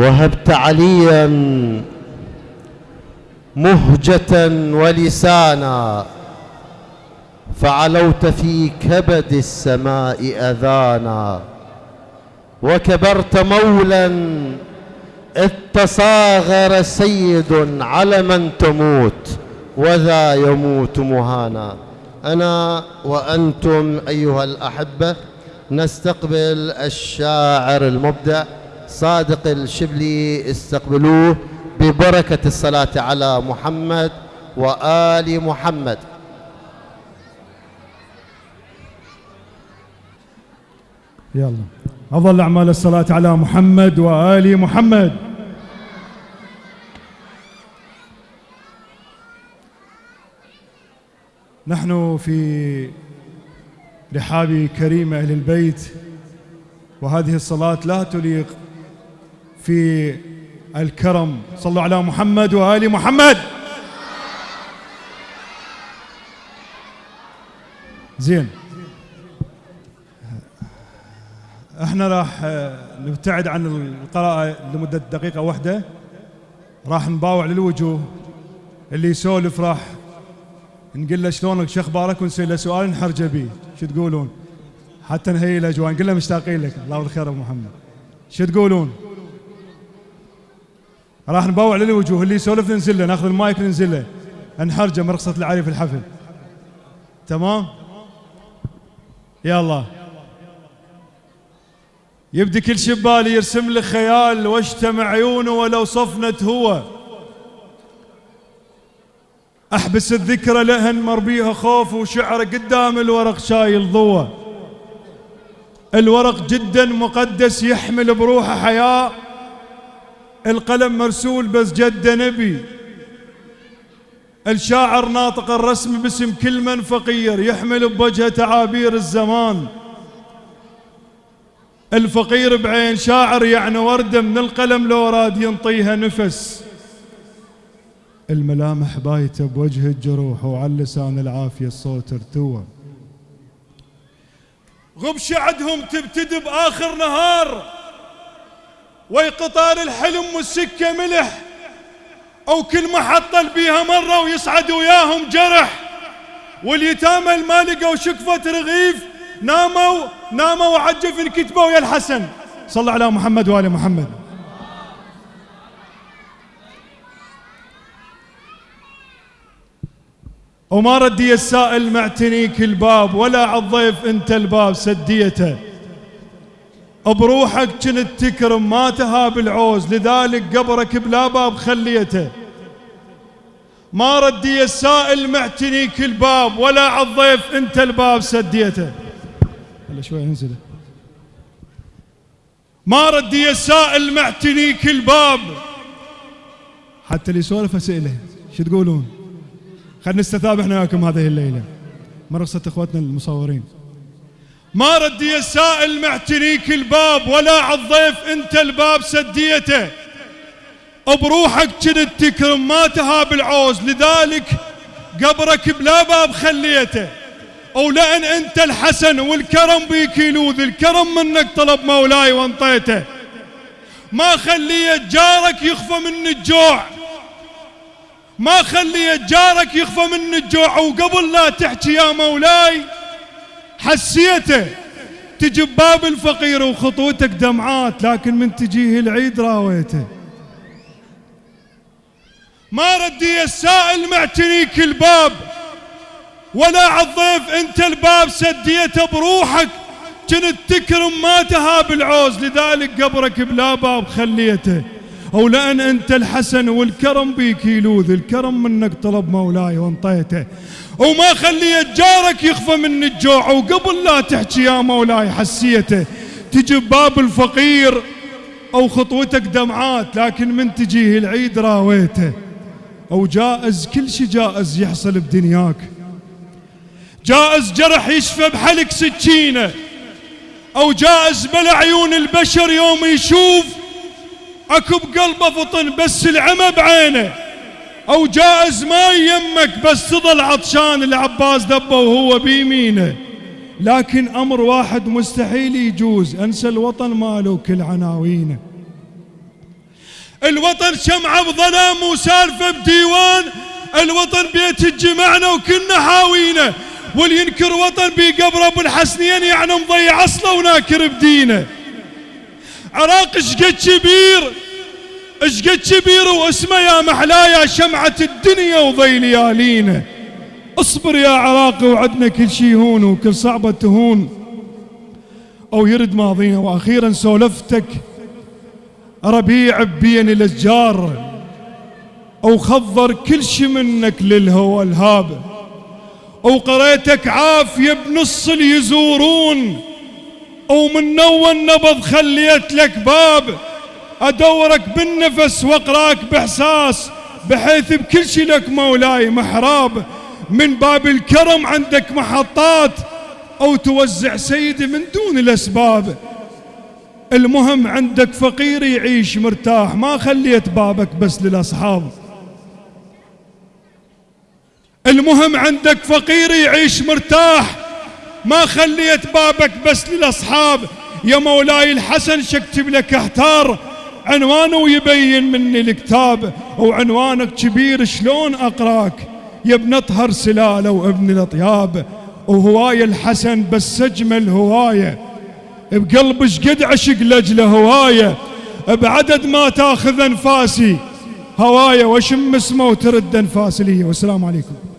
وهبت عليا مهجة ولسانا فعلوت في كبد السماء أذانا. وكبرت مولا إذ تصاغر سيد على من تموت وذا يموت مهانا. أنا وأنتم أيها الأحبة نستقبل الشاعر المبدع صادق الشبلي استقبلوه ببركة الصلاة على محمد وآل محمد. يلا. أفضل أعمال الصلاة على محمد وآل محمد. نحن في رحاب كريم أهل البيت وهذه الصلاة لا تليق في الكرم. صلوا على محمد وآل محمد. زين. إحنا راح نبتعد عن القراءة لمدة دقيقة واحدة. راح نباوع للوجوه. اللي يسولف راح نقول له شلونك شو أخبارك ونسوي له سؤال نحرجه به. شو تقولون؟ حتى نهيئ الاجواء نقول له مشتاقين لك. الله بالخير أبو محمد. شو تقولون؟ راح نبوع للوجوه اللي يسولف ننزل له ناخذ المايك ننزل له. نحرجه من رخصه العري في الحفل. تمام؟ يلا يبدي كل شبال يرسم لي خيال واشتم عيونه ولو صفنت هو. أحبس الذكرى لهن مربيها خوف وشعر قدام الورق شايل ضوى الورق جدا مقدس يحمل بروحه حياه القلم مرسول بس جد نبي. الشاعر ناطق الرسم باسم كل من فقير يحمل بوجهه تعابير الزمان. الفقير بعين شاعر يعني وردة من القلم لو راد ينطيها نفس. الملامح بايته بوجه الجروح وعلى لسان العافية الصوت ارتوى. غبش عدهم تبتدي بآخر نهار. ويقطار الحلم والسكة ملح أو كل محطة بيها مرة ويصعد وياهم جرح. واليتامى ما لقوا شكفة رغيف ناموا ناموا وعجف الكتبة ويا الحسن. صلى على محمد وآل محمد. وما ردي السائل معتنيك الباب ولا عالضيف أنت الباب سديته. بروحك كنت تكرم ما تهاب العوز. لذلك قبرك بلا باب خليته. ما ردي السائل معتنيك الباب ولا عالضيف انت الباب سديته. هلا شوي انزله. ما ردي السائل معتنيك الباب حتى اللي يسولف اسئله شو تقولون؟ خلينا نستثاب إحنا وياكم هذه الليلة. مرصة اخوتنا المصورين. ما ردي السائل معتنيك الباب ولا عالضيف انت الباب سديته. بروحك كنت تكرم ما تهاب العوز لذلك قبرك بلا باب خليته. أو لأن انت الحسن والكرم بيك يلوذ الكرم منك طلب مولاي وانطيته. ما خليت جارك يخفى من الجوع. ما خليت جارك يخفى من الجوع وقبل لا تحكي يا مولاي حسيته. تجي بباب الفقير وخطوتك دمعات لكن من تجيه العيد راويته. ما ردي السائل معتنيك الباب ولا عالضيف انت الباب سديته بروحك. كنت تكرم ما تهاب العوز لذلك قبرك بلا باب خليته. أو لأن أنت الحسن والكرم بيك يلوذ الكرم منك طلب مولاي وانطيته. وما خليت جارك يخفى من الجوع وقبل لا تحكي يا مولاي حسيته. تجي باب الفقير أو خطوتك دمعات لكن من تجيه العيد راويته. أو جائز كل شي جائز يحصل بدنياك. جائز جرح يشفى بحلق سكينة. أو جائز بلا عيون البشر يوم يشوف اكو بقلبه فطن بس العمى بعينه. أو جائز ما يمك بس تظل عطشان العباس دبه وهو بيمينه. لكن أمر واحد مستحيل يجوز انسى الوطن ماله كل عناوينه. الوطن شمعة بظلام وسالفة بديوان الوطن بيت الجمعنا وكنا حاوينا واللي ينكر وطن بقبر ابو الحسنين يعني مضيع أصله وناكر بدينه. عراق اشقد كبير؟ اشقد كبير؟ واسمه يا محلايا شمعة الدنيا وضي ليالينا اصبر يا عراقي وعدنا كل شي هون وكل صعبة تهون. أو يرد ماضينا وأخيرا سولفتك. ربيع بين الاشجار. أو خضر كل شي منك للهوى الهاب. أو قريتك عافية بنص اليزورون. أو من نوى النبض خليت لك باب. أدورك بالنفس وأقراك بإحساس بحيث بكل شي لك مولاي محراب. من باب الكرم عندك محطات أو توزع سيدي من دون الأسباب. المهم عندك فقير يعيش مرتاح ما خليت بابك بس للأصحاب. المهم عندك فقير يعيش مرتاح ما خليت بابك بس للأصحاب. يا مولاي الحسن شكتب لك أحتار. عنوانه ويبين مني الكتاب. وعنوانك كبير شلون أقراك؟ يا ابن أطهر سلالة وابن الأطياب. وهواية الحسن بس اجمل هوايه بقلب شقد عشق لاجله هواية. بعدد ما تاخذ أنفاسي. هواية واشم اسمه وترد أنفاسي لي. والسلام عليكم.